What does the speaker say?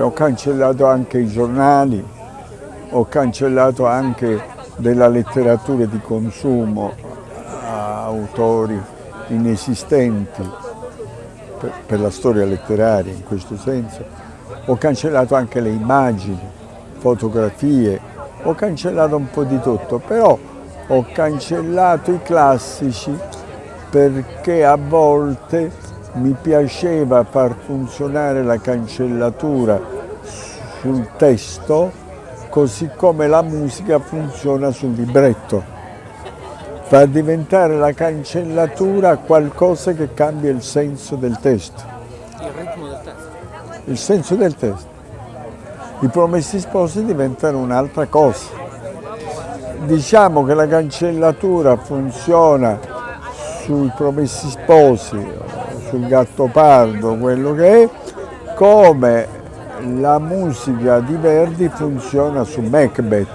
ho cancellato anche i giornali, ho cancellato anche della letteratura di consumo a autori inesistenti per, la storia letteraria in questo senso, ho cancellato anche le immagini, fotografie, ho cancellato un po' di tutto, però ho cancellato i classici perché a volte mi piaceva far funzionare la cancellatura sul testo così come la musica funziona sul libretto. Far diventare la cancellatura qualcosa che cambia il senso del testo. Il ritmo del testo. Il senso del testo. I promessi sposi diventano un'altra cosa. Diciamo che la cancellatura funziona sui promessi sposi, sul gatto pardo, quello che è, come la musica di Verdi funziona su Macbeth.